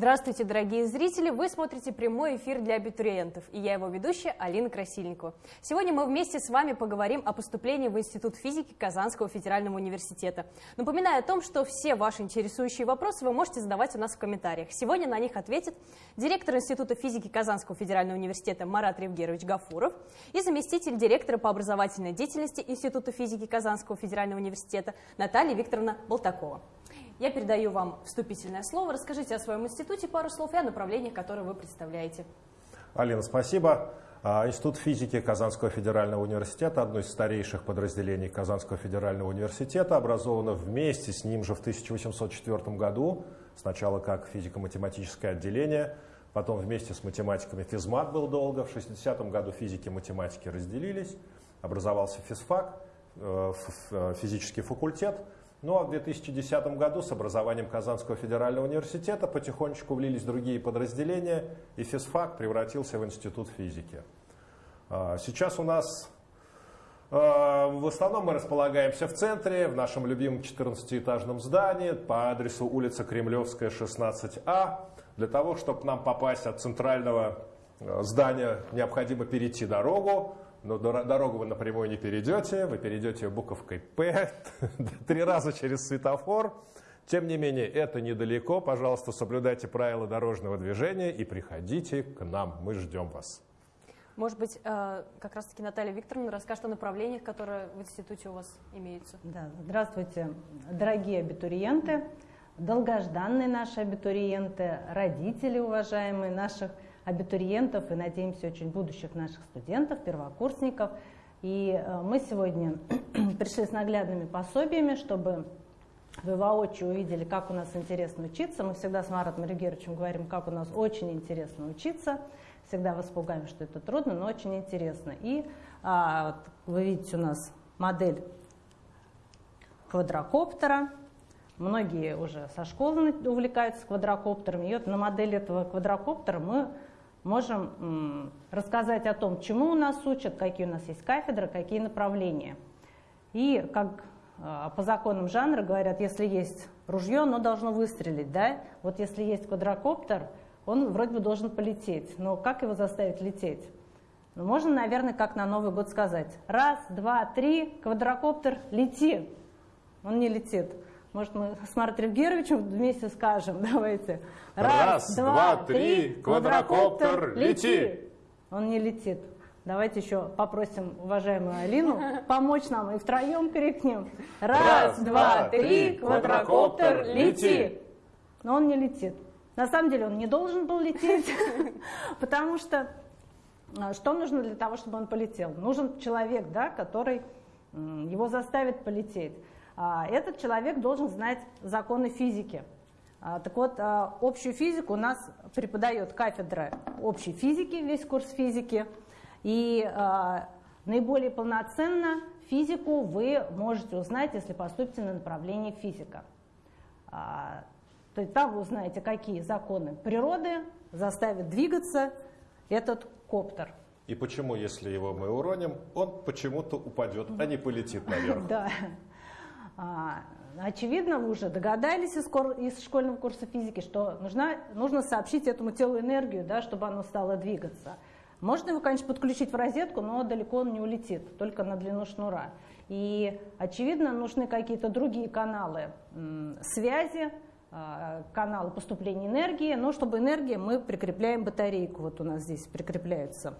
Здравствуйте, дорогие зрители! Вы смотрите прямой эфир для абитуриентов, и я его ведущая Алина Красильникова. Сегодня мы вместе с вами поговорим о поступлении в Институт физики Казанского федерального университета. Напоминаю о том, что все ваши интересующие вопросы вы можете задавать у нас в комментариях. Сегодня на них ответит директор Института физики Казанского федерального университета Марат Ревгерович Гафуров и заместитель директора по образовательной деятельности Института физики Казанского федерального университета Наталья Викторовна Болтакова. Я передаю вам вступительное слово. Расскажите о своем институте пару слов и о направлениях, которые вы представляете. Алина, спасибо. А, Институт физики Казанского федерального университета, одно из старейших подразделений Казанского федерального университета, образовано вместе с ним же в 1804 году, сначала как физико-математическое отделение, потом вместе с математиками физмат был долго, в 60 году физики и математики разделились, образовался физфак, э, э, физический факультет – ну а в 2010 году с образованием Казанского федерального университета потихонечку влились другие подразделения, и физфак превратился в институт физики. А, сейчас у нас а, в основном мы располагаемся в центре, в нашем любимом 14-этажном здании по адресу улица Кремлевская, 16А. Для того, чтобы нам попасть от центрального а, здания, необходимо перейти дорогу, но дорогу вы напрямую не перейдете, вы перейдете буковкой «П» три раза через светофор. Тем не менее, это недалеко. Пожалуйста, соблюдайте правила дорожного движения и приходите к нам. Мы ждем вас. Может быть, э, как раз-таки Наталья Викторовна расскажет о направлениях, которые в институте у вас имеются. Да, здравствуйте, дорогие абитуриенты, долгожданные наши абитуриенты, родители уважаемые наших абитуриентов абитуриентов и, надеемся, очень будущих наших студентов, первокурсников. И э, мы сегодня пришли с наглядными пособиями, чтобы вы воочию увидели, как у нас интересно учиться. Мы всегда с Маратом Регеровичем говорим, как у нас очень интересно учиться. Всегда вас пугаем, что это трудно, но очень интересно. И а, вот, вы видите у нас модель квадрокоптера. Многие уже со школы увлекаются квадрокоптерами. И вот на модели этого квадрокоптера мы можем рассказать о том, чему у нас учат, какие у нас есть кафедры, какие направления. И как а, по законам жанра говорят, если есть ружье, оно должно выстрелить. Да? Вот если есть квадрокоптер, он вроде бы должен полететь. Но как его заставить лететь? Ну, можно, наверное, как на Новый год сказать. Раз, два, три, квадрокоптер, лети. Он не летит. Может, мы с Мартой Евгерьевичем вместе скажем, давайте. Раз, Раз два, три, квадрокоптер, лети! Он не летит. Давайте еще попросим уважаемую Алину помочь нам и втроем крикнем. Раз, два, три, квадрокоптер, лети! Но он не летит. На самом деле он не должен был лететь, потому что а, что нужно для того, чтобы он полетел? Нужен человек, да, который его заставит полететь. А, этот человек должен знать законы физики. А, так вот, а, общую физику у нас преподает кафедра общей физики, весь курс физики. И наиболее полноценно физику вы можете узнать, если поступите на направление физика. То есть там вы узнаете, какие законы природы заставят двигаться этот коптер. И почему, если его мы уроним, он почему-то упадет, а не полетит наверх. Да. А, очевидно, вы уже догадались из, школьного курса физики, что нужна, нужно сообщить этому телу энергию, да, чтобы оно стало двигаться. Можно его, конечно, подключить в розетку, но далеко он не улетит, только на длину шнура. И, очевидно, нужны какие-то другие каналы связи, а, каналы поступления энергии, но чтобы энергия, мы прикрепляем батарейку. Вот у нас здесь прикрепляются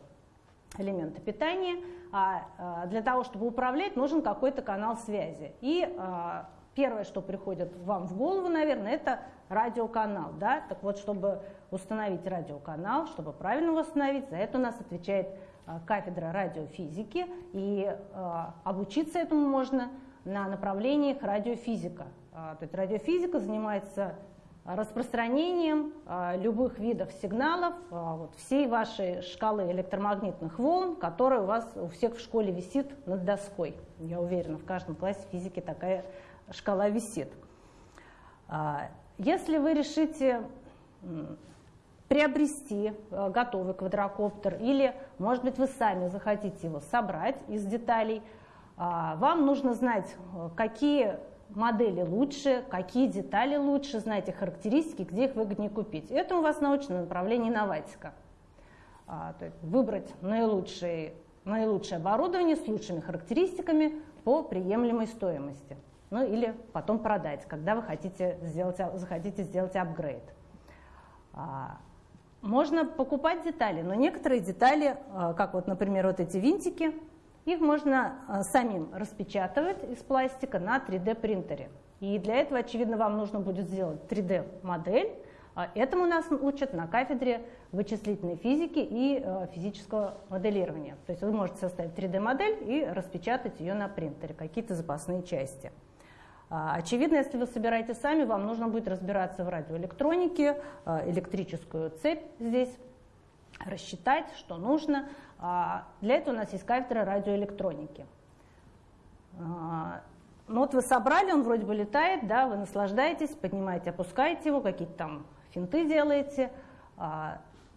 элементы питания. А, а для того, чтобы управлять, нужен какой-то канал связи. И а, первое, что приходит вам в голову, наверное, это радиоканал. Да? Так вот, чтобы установить радиоканал, чтобы правильно его установить, за это у нас отвечает кафедра радиофизики. И обучиться этому можно на направлениях радиофизика. То есть радиофизика занимается распространением а, любых видов сигналов, вот, всей вашей шкалы электромагнитных волн, которая у вас у всех в школе висит над доской. Я уверена, в каждом классе физики такая шкала висит. Если вы решите приобрести готовый квадрокоптер или, может быть, вы сами захотите его собрать из деталей, вам нужно знать, какие модели лучше, какие детали лучше, знаете характеристики, где их выгоднее купить. Это у вас научное направление инноватика. А, то есть выбрать наилучшее, наилучшее оборудование с лучшими характеристиками по приемлемой стоимости. Ну или потом продать, когда вы хотите сделать, захотите сделать апгрейд. А, можно покупать детали, но некоторые детали, а, как вот, например, вот эти винтики, их можно а, самим распечатывать из пластика на 3D принтере. И для этого, очевидно, вам нужно будет сделать 3D модель. Этому нас учат на кафедре вычислительной физики и физического моделирования. То есть вы можете составить 3D модель и распечатать ее на принтере, какие-то запасные части. А, очевидно, если вы собираете сами, вам нужно будет разбираться в радиоэлектронике, а, электрическую цепь здесь, рассчитать, что нужно. А, для этого у нас есть кафедра радиоэлектроники. Ну вот вы собрали, он вроде бы летает, да, вы наслаждаетесь, поднимаете, опускаете его, какие-то там финты делаете.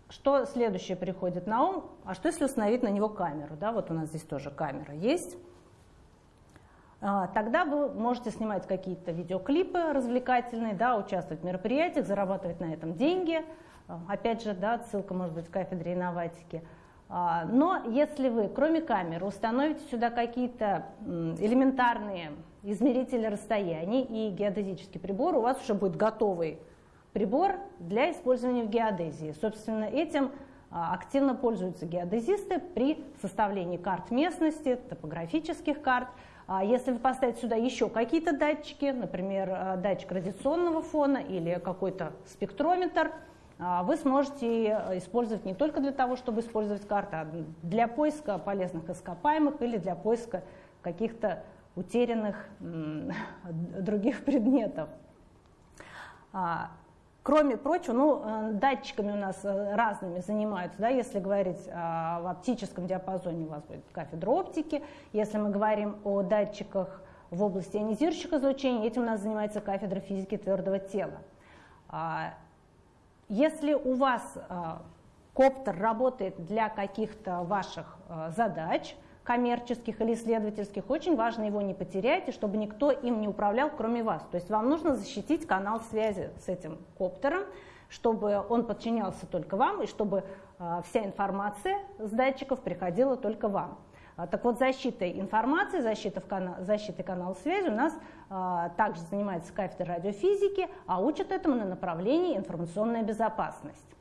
Что следующее приходит на ум? А что если установить на него камеру? Да, вот у нас здесь тоже камера есть. А, тогда вы можете снимать какие-то видеоклипы развлекательные, да, участвовать в мероприятиях, зарабатывать на этом деньги. А, опять же, да, ссылка может быть в кафедре инноватики. А, но если вы, кроме камеры, установите сюда какие-то элементарные измерители расстояний и геодезический прибор, у вас уже будет готовый прибор для использования в геодезии. Собственно, этим активно пользуются геодезисты при составлении карт местности, топографических карт – а если вы поставите сюда еще какие-то датчики, например, э, датчик радиационного фона или какой-то спектрометр, а, вы сможете использовать не только для того, чтобы использовать карты, а для поиска полезных ископаемых или для поиска каких-то утерянных других предметов. А, Кроме прочего, ну, э, датчиками у нас э, разными занимаются, да, если говорить о, в оптическом диапазоне у вас будет кафедра оптики, если мы говорим о датчиках в области ионизирующих излучений, этим у нас занимается кафедра физики твердого тела. А, если у вас э, коптер работает для каких-то ваших задач, коммерческих или исследовательских, очень важно его не потерять, и чтобы никто им не управлял, кроме вас. То есть вам нужно защитить канал связи с этим коптером, чтобы он подчинялся только вам, и чтобы э, вся информация с датчиков приходила только вам. А, так вот, защитой информации, защитой, в канал, защитой канала связи у нас также занимается кафедра радиофизики, а учат этому на направлении информационная безопасность.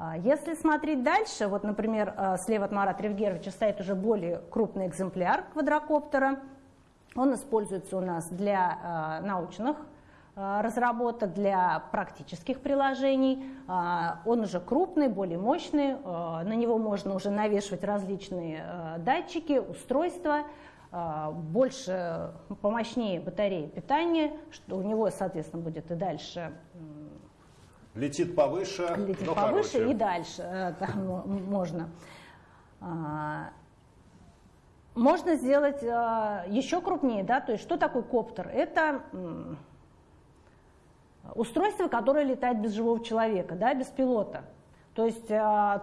А, если смотреть дальше, вот, например, а, слева от Марата Ревгеровича стоит уже более крупный экземпляр квадрокоптера. Он используется у нас для а, научных разработок, для практических приложений. Он уже крупный, более мощный, на него можно уже навешивать различные датчики, устройства, больше, помощнее батареи питания, что у него, соответственно, будет и дальше Летит повыше, Летит но повыше короче. и дальше э, там можно. А, можно сделать э, еще крупнее, да, то есть что такое коптер? Это устройство, которое летает без живого человека, да, без пилота. То есть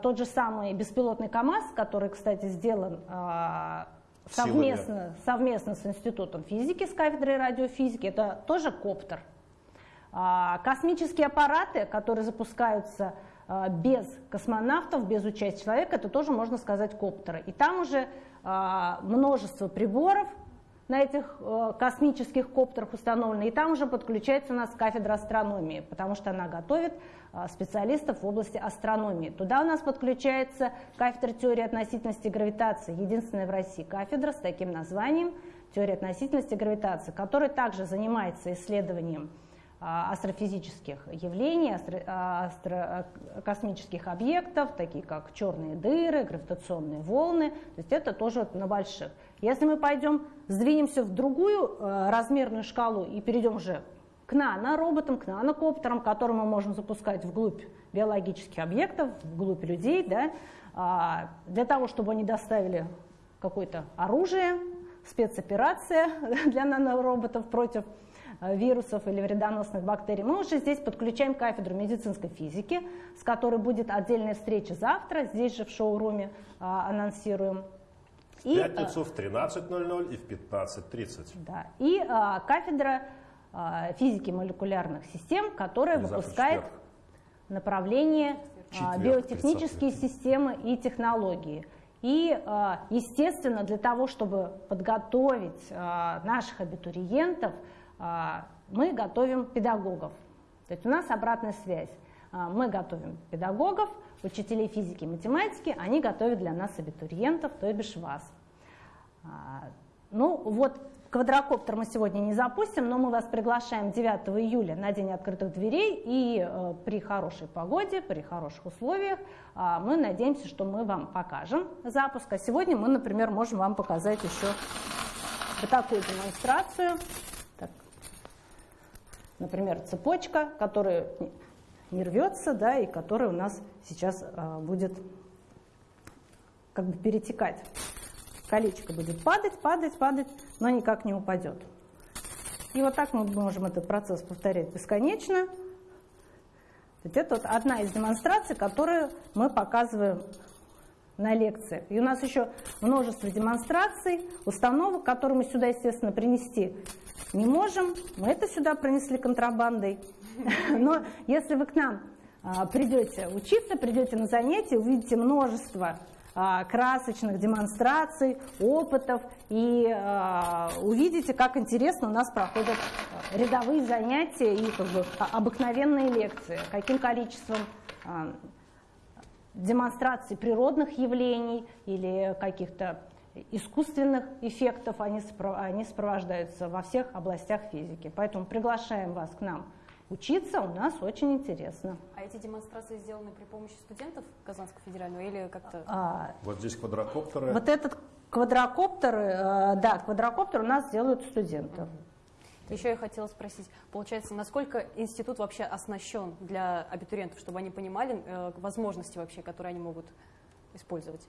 тот же самый беспилотный КАМАЗ, который, кстати, сделан совместно, совместно с Институтом физики, с кафедрой радиофизики, это тоже коптер. А, космические аппараты, которые запускаются а, без космонавтов, без участия человека, это тоже можно сказать коптеры. И там уже а, множество приборов на этих космических коптерах установлено, и там уже подключается у нас кафедра астрономии, потому что она готовит специалистов в области астрономии. Туда у нас подключается кафедра теории относительности гравитации, единственная в России кафедра с таким названием теория относительности гравитации, которая также занимается исследованием астрофизических явлений, а, астро, космических объектов, такие как черные дыры, гравитационные волны. То есть это тоже на больших. Если мы пойдем, сдвинемся в другую э, размерную шкалу и перейдем уже к нанороботам, к нанокоптерам, которые мы можем запускать вглубь биологических объектов, вглубь людей, да, а, для того, чтобы они доставили какое-то оружие, спецоперация для нанороботов против вирусов или вредоносных бактерий, мы уже здесь подключаем кафедру медицинской физики, с которой будет отдельная встреча завтра, здесь же в шоуруме а, анонсируем. В и, пятницу в 13.00 и в 15.30. Да. И а, кафедра а, физики молекулярных систем, которая Или выпускает направление а, биотехнические системы и технологии. И, естественно, для того, чтобы подготовить наших абитуриентов, мы готовим педагогов. То есть у нас обратная связь. А, мы готовим педагогов, учителей физики и математики, они готовят для нас абитуриентов, то бишь вас. А, ну вот квадрокоптер мы сегодня не запустим, но мы вас приглашаем 9 июля на День открытых дверей, и э, при хорошей погоде, при хороших условиях мы надеемся, что мы вам покажем запуск. А сегодня мы, например, можем вам показать еще вот такую демонстрацию. Например, цепочка, которая не рвется, да, и которая у нас сейчас э, будет как бы перетекать. Колечко будет падать, падать, падать, но никак не упадет. И вот так мы можем этот процесс повторять бесконечно. Это вот одна из демонстраций, которую мы показываем на лекциях. И у нас еще множество демонстраций, установок, которые мы сюда, естественно, принести не можем. Мы это сюда принесли контрабандой. Но если вы к нам а, придете учиться, придете на занятия, увидите множество а, красочных демонстраций, опытов и э, увидите, как интересно у нас проходят рядовые занятия и как бы, обыкновенные лекции, каким количеством демонстраций природных явлений или каких-то искусственных эффектов они, они сопровождаются во всех областях физики. Поэтому приглашаем вас к нам Учиться у нас очень интересно. А эти демонстрации сделаны при помощи студентов Казанского федерального или как-то? А, вот здесь квадрокоптеры. Вот этот квадрокоптер, э, да, квадрокоптер у нас делают студенты. Угу. Еще я хотела спросить, получается, насколько институт вообще оснащен для абитуриентов, чтобы они понимали э, возможности вообще, которые они могут использовать?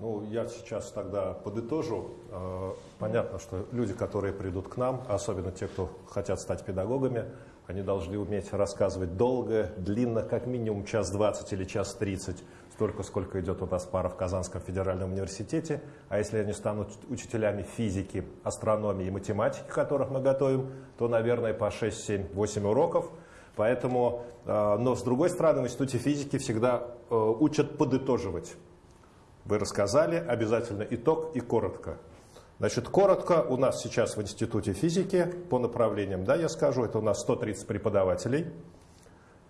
Ну, я сейчас тогда подытожу. Э, понятно, что люди, которые придут к нам, особенно те, кто хотят стать педагогами, они должны уметь рассказывать долго, длинно, как минимум час двадцать или час тридцать, столько, сколько идет у нас пара в Казанском федеральном университете. А если они станут учителями физики, астрономии и математики, которых мы готовим, то, наверное, по 6, 7, 8 уроков. Поэтому, э, но с другой стороны, в Институте физики всегда э, учат подытоживать. Вы рассказали, обязательно итог и коротко. Значит, коротко, у нас сейчас в Институте физики по направлениям, да, я скажу, это у нас 130 преподавателей,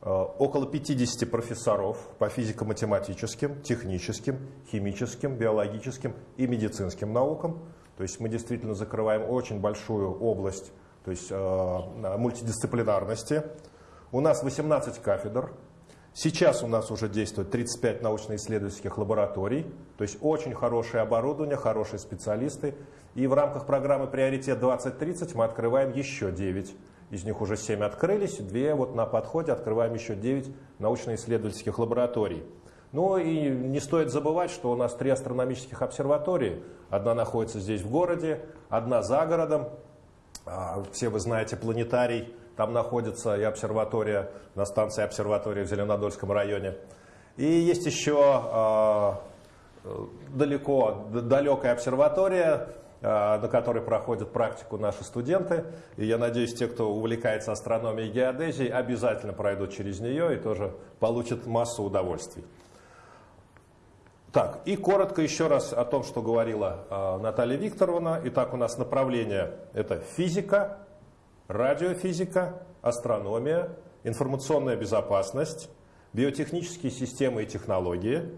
э, около 50 профессоров по физико-математическим, техническим, химическим, биологическим и медицинским наукам. То есть мы действительно закрываем очень большую область то есть, э, мультидисциплинарности. У нас 18 кафедр, Сейчас у нас уже действует 35 научно-исследовательских лабораторий, то есть очень хорошее оборудование, хорошие специалисты. И в рамках программы «Приоритет 2030» мы открываем еще 9. Из них уже 7 открылись, 2 вот на подходе открываем еще 9 научно-исследовательских лабораторий. Ну и не стоит забывать, что у нас три астрономических обсерватории. Одна находится здесь в городе, одна за городом. А, все вы знаете планетарий там находится и обсерватория, на станции обсерватория в Зеленодольском районе. И есть еще э, далеко, далекая обсерватория, э, на которой проходят практику наши студенты. И я надеюсь, те, кто увлекается астрономией и геодезией, обязательно пройдут через нее и тоже получат массу удовольствий. Так, и коротко еще раз о том, что говорила э, Наталья Викторовна. Итак, у нас направление – это физика, радиофизика, астрономия, информационная безопасность, биотехнические системы и технологии,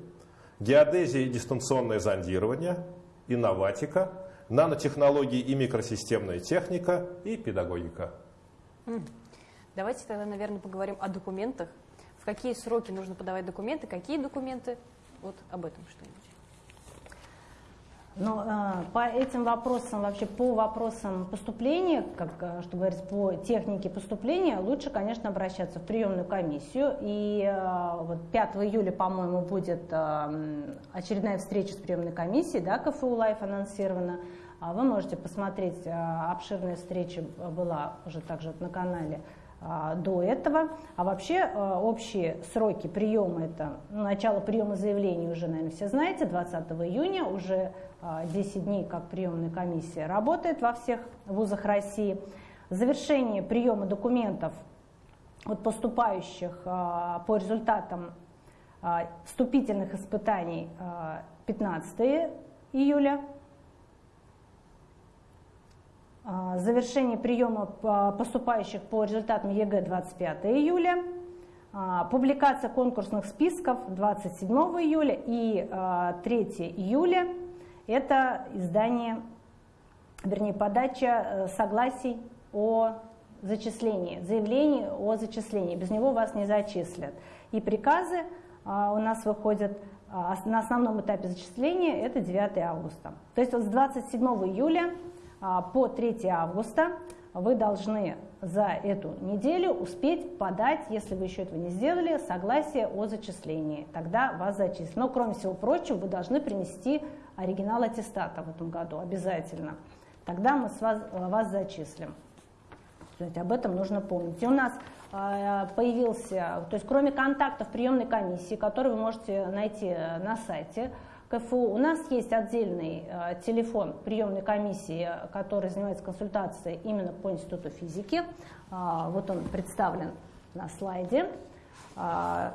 геодезия и дистанционное зондирование, инноватика, нанотехнологии и микросистемная техника и педагогика. Давайте тогда, наверное, поговорим о документах. В какие сроки нужно подавать документы, какие документы? Вот об этом что-нибудь. Но э, по этим вопросам, вообще по вопросам поступления, как, э, что говорится, по технике поступления, лучше, конечно, обращаться в приемную комиссию. И э, вот 5 июля, по-моему, будет э, очередная встреча с приемной комиссией, да, КФУ Live анонсирована. А вы можете посмотреть, обширная встреча была уже также на канале а, до этого. А вообще а, общие сроки приема, это начало приема заявлений уже, наверное, все знаете, 20 июня, уже 10 а, дней, как приемная комиссия работает во всех вузах России. Завершение приема документов от поступающих по результатам вступительных испытаний 15 июля а, завершение приема поступающих по результатам ЕГЭ 25 июля, а, публикация конкурсных списков 27 июля и 3 а, июля – это издание, вернее, подача э, согласий о зачислении, заявлений о зачислении. Без него вас не зачислят. И приказы у нас выходят на основном этапе зачисления – это 9 августа. То есть вот с 27 июля а, по 3 августа вы должны за эту неделю успеть подать, если вы еще этого не сделали, согласие о зачислении. Тогда вас зачислят. Но, кроме всего прочего, вы должны принести оригинал аттестата в этом году обязательно. Тогда мы с вас, вас зачислим. То об этом нужно помнить. И у нас э, появился, то есть кроме контактов приемной комиссии, которые вы можете найти на сайте, КФУ. У нас есть отдельный э, телефон приемной комиссии, который занимается консультацией именно по Институту физики. А, вот он представлен на слайде. А,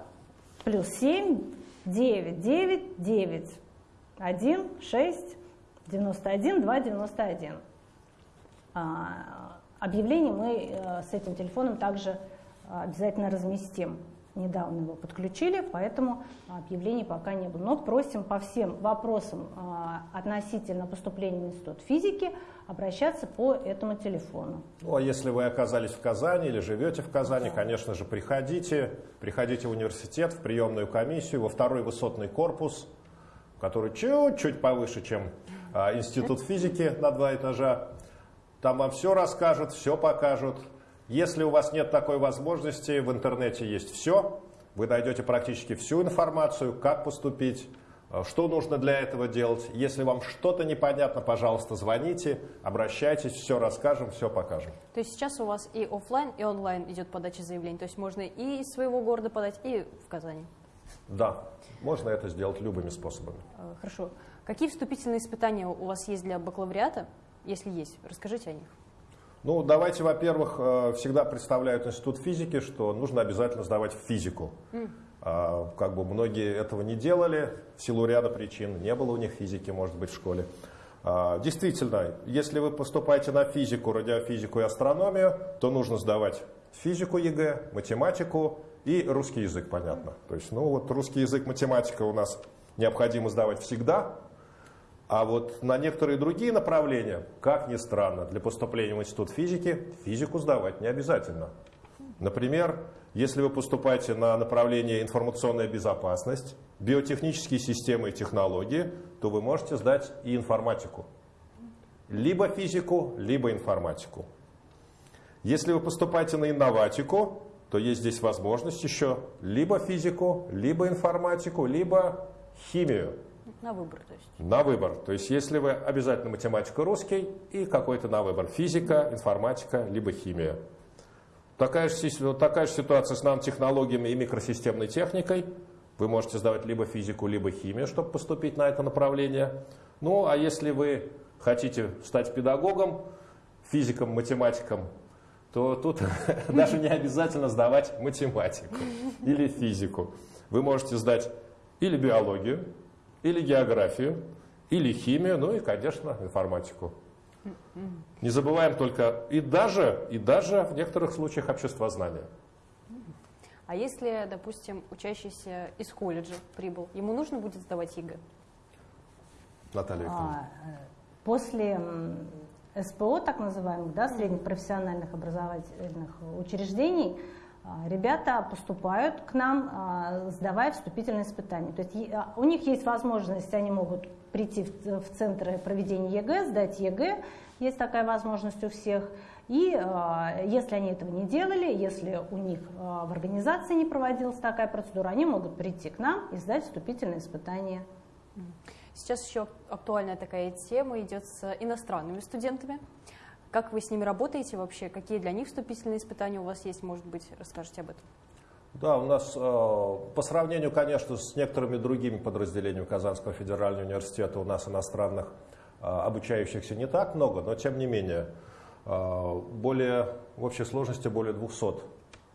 плюс 7, 9, 9, 9, 1, 6, 91, 2, 91. Объявление мы э, с этим телефоном также обязательно разместим недавно его подключили, поэтому объявлений пока не было. Но просим по всем вопросам а, относительно поступления в Институт физики обращаться по этому телефону. Ну, а если вы оказались в Казани или живете в Казани, конечно же, приходите. Приходите в университет, в приемную комиссию, во второй высотный корпус, который чуть-чуть повыше, чем а, Институт физики на два этажа. Там вам все расскажут, все покажут. Если у вас нет такой возможности, в интернете есть все. Вы найдете практически всю информацию, как поступить, э, что нужно для этого делать. Если вам что-то непонятно, пожалуйста, звоните, обращайтесь, все расскажем, все покажем. То есть сейчас у вас и офлайн, и онлайн идет подача заявлений. То есть можно и из своего города подать, и в Казани. Да, можно это сделать любыми способами. Э, хорошо. Какие вступительные испытания у вас есть для бакалавриата? Если есть, расскажите о них. Ну, давайте, во-первых, э, всегда представляют Институт физики, что нужно обязательно сдавать физику. Mm. Как бы многие этого не делали в силу ряда причин. Не было у них физики, может быть, в школе. А, действительно, если вы поступаете на физику, радиофизику и астрономию, то нужно сдавать физику ЕГЭ, математику и русский язык, понятно. То есть, ну вот русский язык, математика у нас необходимо сдавать всегда, а вот на некоторые другие направления, как ни странно, для поступления в Институт физики физику сдавать не обязательно. Например, если вы поступаете на направление информационная безопасность, биотехнические системы и технологии, то вы можете сдать и информатику. Либо физику, либо информатику. Если вы поступаете на инноватику, то есть здесь возможность еще либо физику, либо информатику, либо химию. На выбор, то есть. На выбор. То есть, если вы обязательно математика русский и какой-то на выбор. Физика, информатика, либо химия. Такая же, такая же ситуация с нанотехнологиями и микросистемной техникой. Вы можете сдавать либо физику, либо химию, чтобы поступить на это направление. Ну, а если вы хотите стать педагогом, физиком, математиком, то тут даже не обязательно сдавать математику или физику. Вы можете сдать или биологию, или географию, или химию, ну и, конечно, информатику. Не забываем только и даже, и даже в некоторых случаях обществознания. А если, допустим, учащийся из колледжа прибыл, ему нужно будет сдавать ЕГЭ? Наталья а, После СПО, так называемых, да, средних профессиональных образовательных учреждений, ребята поступают к нам, а, сдавая вступительные испытания. То есть а, у них есть возможность, они могут прийти в центры проведения ЕГЭ, сдать ЕГЭ, есть такая возможность у всех. И если они этого не делали, если у них в организации не проводилась такая процедура, они могут прийти к нам и сдать вступительные испытания. Сейчас еще актуальная такая тема идет с иностранными студентами. Как вы с ними работаете вообще? Какие для них вступительные испытания у вас есть? Может быть, расскажете об этом? Да, у нас э, по сравнению, конечно, с некоторыми другими подразделениями Казанского федерального университета у нас иностранных э, обучающихся не так много, но тем не менее э, более, в общей сложности более 200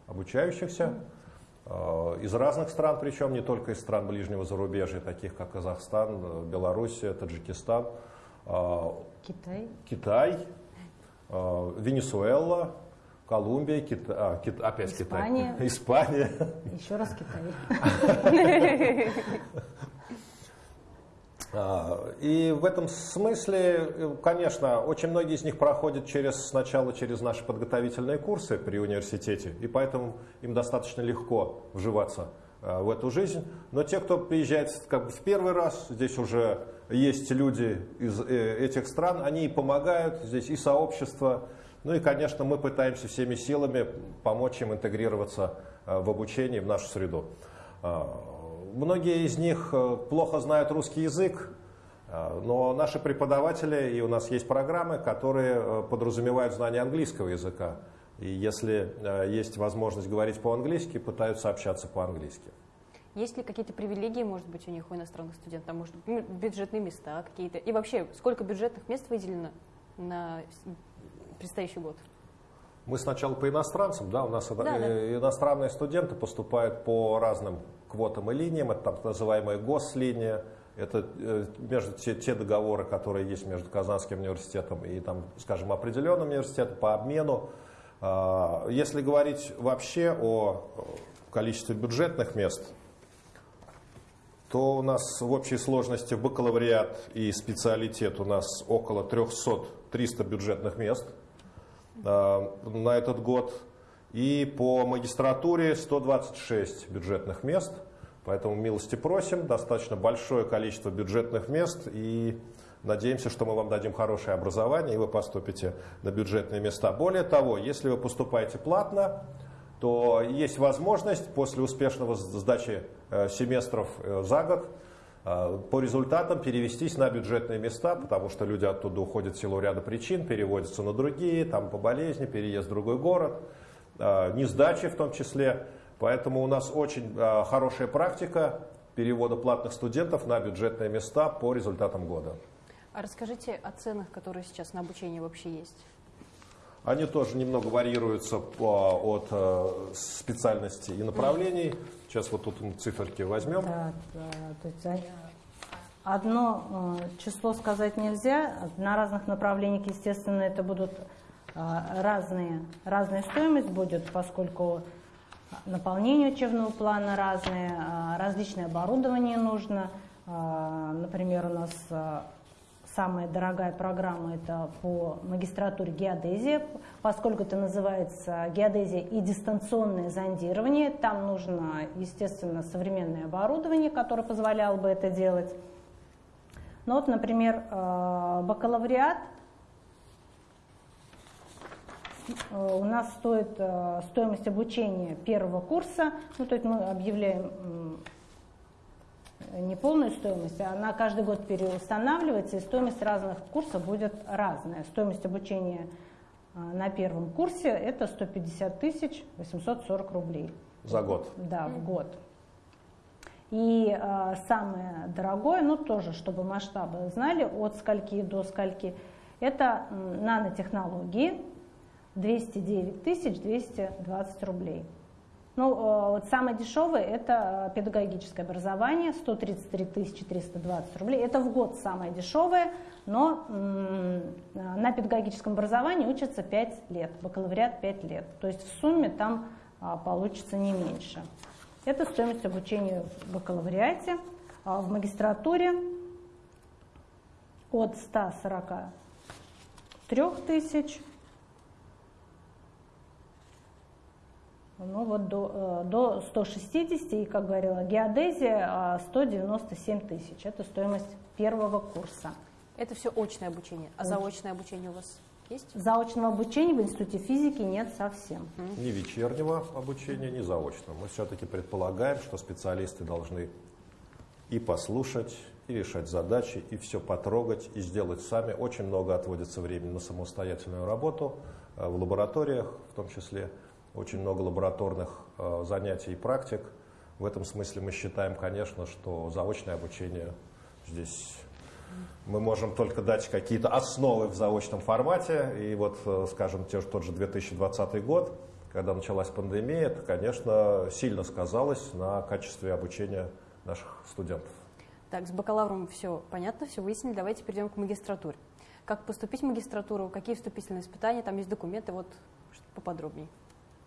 обучающихся из разных стран, причем не только из стран ближнего зарубежья, таких как Казахстан, Белоруссия, Таджикистан, Китай, Китай Венесуэла, Колумбия, Кита... а, Кит... опять Испания. Китай. Испания. Еще раз Китай. А, и в этом смысле, конечно, очень многие из них проходят через, сначала через наши подготовительные курсы при университете, и поэтому им достаточно легко вживаться в эту жизнь. Но те, кто приезжает как бы в первый раз, здесь уже есть люди из э, этих стран, они и помогают, здесь и сообщество, ну и, конечно, мы пытаемся всеми силами помочь им интегрироваться э, в обучении, в нашу среду. Э, многие из них э, плохо знают русский язык, но наши преподаватели, и у нас есть программы, которые подразумевают знание английского языка. И если есть возможность говорить по-английски, пытаются общаться по-английски. Есть ли какие-то привилегии, может быть, у них, у иностранных студентов? Может, бюджетные места какие-то? И вообще, сколько бюджетных мест выделено на предстоящий год? Мы сначала по иностранцам, да, у нас да, да. иностранные студенты поступают по разным квотам и линиям, это так называемая гослиния, это э, между те, те договоры, которые есть между Казанским университетом и, там, скажем, определенным университетом по обмену. А, если говорить вообще о количестве бюджетных мест, то у нас в общей сложности бакалавриат и специалитет у нас около 300-300 бюджетных мест – Э, на этот год. И по магистратуре 126 бюджетных мест. Поэтому милости просим, достаточно большое количество бюджетных мест и надеемся, что мы вам дадим хорошее образование и вы поступите на бюджетные места. Более того, если вы поступаете платно, то есть возможность после успешного сдачи э, семестров э, за год а, по результатам перевестись на бюджетные места, потому что люди оттуда уходят в силу ряда причин, переводятся на другие, там по болезни, переезд в другой город, не сдачи в том числе. Поэтому у нас очень хорошая практика перевода платных студентов на бюджетные места по результатам года. А расскажите о ценах, которые сейчас на обучение вообще есть. Они тоже немного варьируются по, от э, специальности и направлений. Сейчас вот тут циферки возьмем. Да, да, то есть одно э, число сказать нельзя. На разных направлениях, естественно, это будут э, разные, разная стоимость будет, поскольку наполнение учебного плана разное, э, различное оборудование нужно. Э, например, у нас э, самая дорогая программа это по магистратуре геодезия, поскольку это называется геодезия и дистанционное зондирование. Там нужно, естественно, современное оборудование, которое позволяло бы это делать. Ну вот, например, э, бакалавриат э, у нас стоит э, стоимость обучения первого курса, ну, то есть мы объявляем не полную стоимость, а она каждый год переустанавливается, и стоимость разных курсов будет разная. Стоимость обучения а, на первом курсе это 150 тысяч 840 рублей. За год? Да, в год. И э, самое дорогое, ну тоже, чтобы масштабы знали, от скольки до скольки, это нанотехнологии 209 тысяч 220 рублей. Ну, вот самое дешевое – это педагогическое образование, 133 320 рублей. Это в год самое дешевое, но на педагогическом образовании учатся 5 лет, бакалавриат 5 лет. То есть в сумме там а, получится не меньше. Это стоимость обучения в бакалавриате. А в магистратуре от 143 тысяч ну вот до, э, до 160, и, как говорила геодезия, 197 а, тысяч. Это стоимость первого курса. Это все очное обучение. А заочное обучение у вас есть? Заочного обучения в Институте физики нет совсем. Ни вечернего обучения, ни заочного. Мы все-таки предполагаем, что специалисты должны и послушать, и решать задачи, и все потрогать, и сделать сами. Очень много отводится времени на самостоятельную работу э, в лабораториях, в том числе. Очень много лабораторных э, занятий и практик. В этом смысле мы считаем, конечно, что заочное обучение здесь мы можем только дать какие-то основы в заочном формате. И вот, э, скажем, те, тот же 2020 год, когда началась пандемия, это, конечно, сильно сказалось на качестве обучения наших студентов. Так, с бакалавром все понятно, все выяснили. Давайте перейдем к магистратуре. Как поступить в магистратуру, какие вступительные испытания, там есть документы, вот поподробнее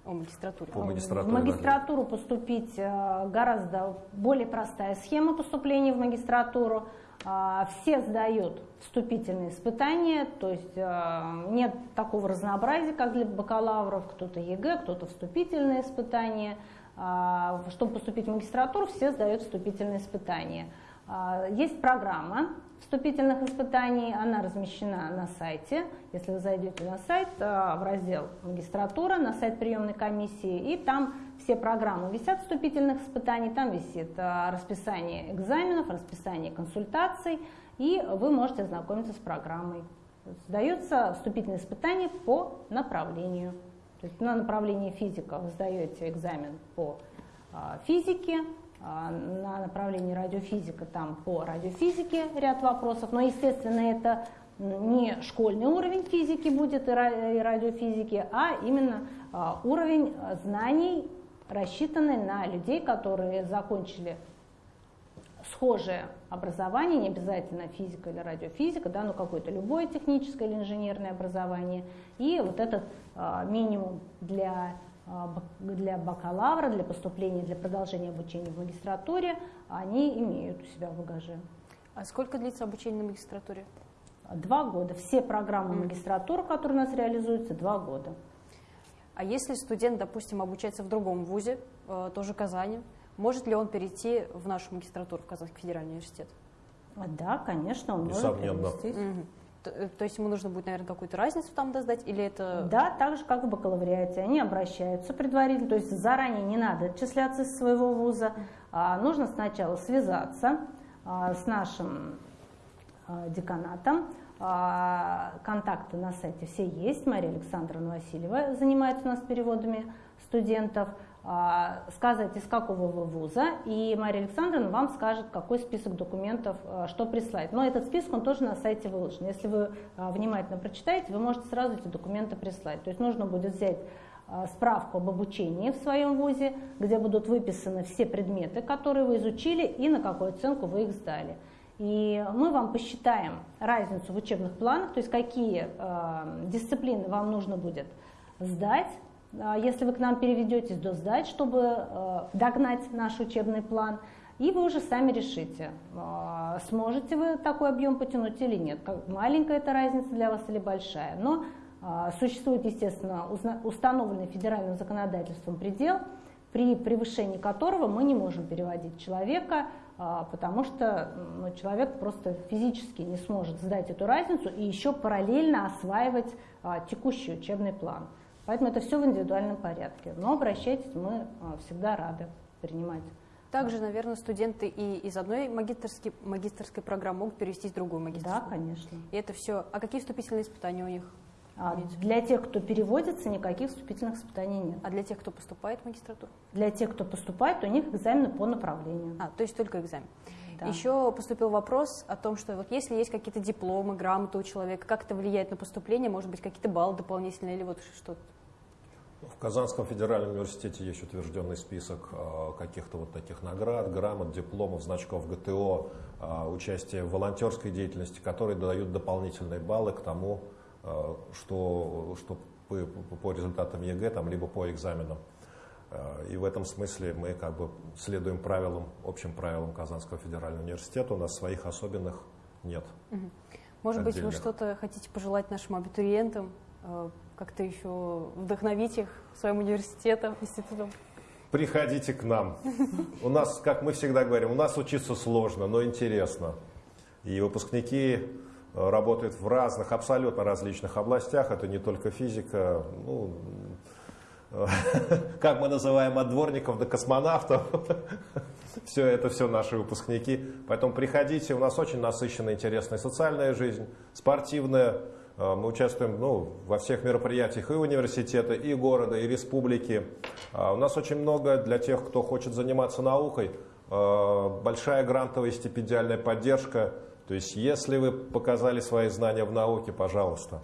о магистратуре. По магистратуре, в магистратуру поступить э, гораздо более простая схема поступления в магистратуру. А, все сдают вступительные испытания, то есть э, нет такого разнообразия, как для бакалавров, кто-то ЕГЭ, кто-то вступительные испытания. А, чтобы поступить в магистратуру, все сдают вступительные испытания. А, есть программа вступительных испытаний, она размещена на сайте. Если вы зайдете на сайт, в раздел магистратура, на сайт приемной комиссии, и там все программы висят вступительных испытаний, там висит а, расписание экзаменов, расписание консультаций, и вы можете ознакомиться с программой. Сдаются вступительные испытания по направлению. То есть на направлении физика вы сдаете экзамен по а, физике, а, на направлении радиофизика там по радиофизике ряд вопросов, но, естественно, это не школьный уровень физики будет и радиофизики, а именно уровень знаний рассчитаны на людей, которые закончили схожее образование, не обязательно физика или радиофизика, да, но какое-то любое техническое или инженерное образование. И вот этот а, минимум для, а, для бакалавра, для поступления, для продолжения обучения в магистратуре, они имеют у себя в багаже. А сколько длится обучение на магистратуре? Два года. Все программы магистратуры, которые у нас реализуются, два года. А если студент, допустим, обучается в другом вузе, э, тоже Казани, может ли он перейти в нашу магистратуру в Казанский федеральный университет? Да, конечно, он может перевестись. Угу. То, э, то есть ему нужно будет, наверное, какую-то разницу там доздать, или это... Да, так же, как в бакалавриате. Они обращаются предварительно, то есть заранее не надо отчисляться из своего вуза. А нужно сначала связаться а, с нашим а, деканатом, а, контакты на сайте все есть. Мария Александровна Васильева занимается у нас переводами студентов. А, сказать, из какого вы вуза, и Мария Александровна вам скажет, какой список документов, а, что прислать. Но этот список, он тоже на сайте выложен. Если вы внимательно прочитаете, вы можете сразу эти документы прислать. То есть нужно будет взять справку об обучении в своем вузе, где будут выписаны все предметы, которые вы изучили и на какую оценку вы их сдали. И мы вам посчитаем разницу в учебных планах, то есть какие э, дисциплины вам нужно будет сдать, если вы к нам переведетесь, до сдать, чтобы э, догнать наш учебный план. И вы уже сами решите, э, сможете вы такой объем потянуть или нет. Маленькая эта разница для вас или большая. Но существует, естественно, установленный федеральным законодательством предел, при превышении которого мы не можем переводить человека а, потому что ну, человек просто физически не сможет сдать эту разницу и еще параллельно осваивать а, текущий учебный план. Поэтому это все в индивидуальном порядке. Но обращайтесь, мы а, всегда рады принимать. Также, наверное, студенты и из одной магистрской, магистрской программы могут перевестись в другую магистрскую. Да, конечно. И это все. А какие вступительные испытания у них? А для тех, кто переводится, никаких вступительных испытаний нет. А для тех, кто поступает в магистратуру? Для тех, кто поступает, у них экзамены по направлению. А, то есть только экзамен. Да. Еще поступил вопрос о том, что вот если есть какие-то дипломы, грамоты у человека, как это влияет на поступление, может быть, какие-то баллы дополнительные или вот что-то? В Казанском федеральном университете есть утвержденный список а, каких-то вот таких наград, грамот, дипломов, значков ГТО, а, участие в волонтерской деятельности, которые дают дополнительные баллы к тому, Э, что, что по, по результатам ЕГЭ, там, либо по экзаменам. Э, и в этом смысле мы как бы следуем правилам, общим правилам Казанского федерального университета. У нас своих особенных нет. Может отдельных. быть, вы что-то хотите пожелать нашим абитуриентам, э, как-то еще вдохновить их своим университетом, институтом? Приходите к нам. У нас, как мы всегда говорим, у нас учиться сложно, но интересно. И выпускники работает в разных, абсолютно различных областях. Это не только физика, ну, как мы называем от дворников до космонавтов. все это все наши выпускники. Поэтому приходите, у нас очень насыщенная, интересная социальная жизнь, спортивная. Э, мы участвуем ну, во всех мероприятиях и университета, и города, и республики. А у нас очень много для тех, кто хочет заниматься наукой. Э, большая грантовая стипендиальная поддержка. То есть, если вы показали свои знания в науке, пожалуйста.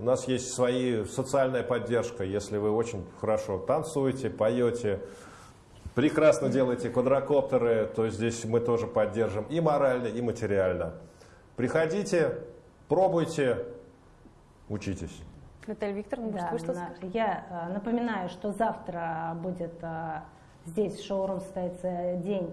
У нас есть свои социальная поддержка, если вы очень хорошо танцуете, поете, прекрасно делаете квадрокоптеры, то здесь мы тоже поддержим и морально, и материально. Приходите, пробуйте, учитесь. Наталья Викторовна, да, вы что на, Я э, напоминаю, что завтра будет э, здесь в шоурум состоится день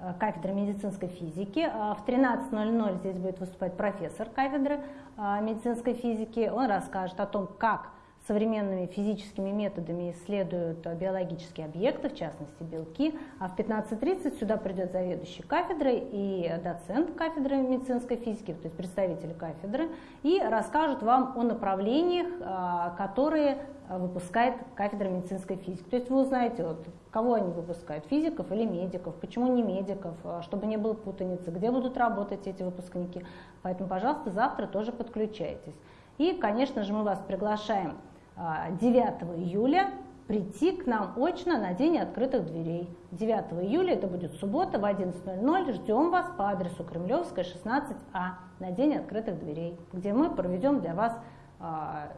Э, кафедры медицинской физики. В 13.00 здесь будет выступать профессор кафедры медицинской физики. Он расскажет о том, как современными физическими методами исследуют биологические объекты, в частности белки. А в 15.30 сюда придет заведующий кафедрой и доцент кафедры медицинской физики, то есть представитель кафедры, и расскажут вам о направлениях, э, которые выпускает кафедра медицинской физики. То есть вы узнаете, вот, кого они выпускают, физиков или медиков, почему не медиков, чтобы не было путаницы, где будут работать эти выпускники. Поэтому, пожалуйста, завтра тоже подключайтесь. И, конечно же, мы вас приглашаем 9 а, июля прийти к нам очно на День открытых дверей. 9 июля, это будет суббота, в 11.00, ждем вас по адресу Кремлевская, 16А, на День открытых дверей, где мы проведем для вас а,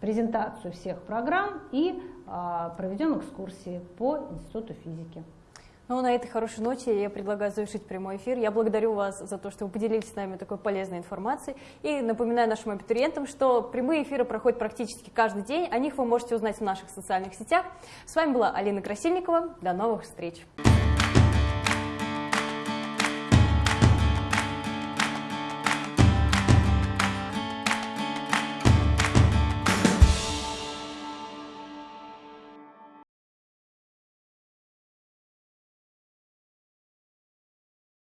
презентацию всех программ и а, проведем экскурсии по Институту физики. Ну, на этой хорошей ноте я предлагаю завершить прямой эфир. Я благодарю вас за то, что вы поделились с нами такой полезной информацией. И напоминаю нашим абитуриентам, что прямые эфиры проходят практически каждый день. О них вы можете узнать в наших социальных сетях. С вами была Алина Красильникова. До новых встреч!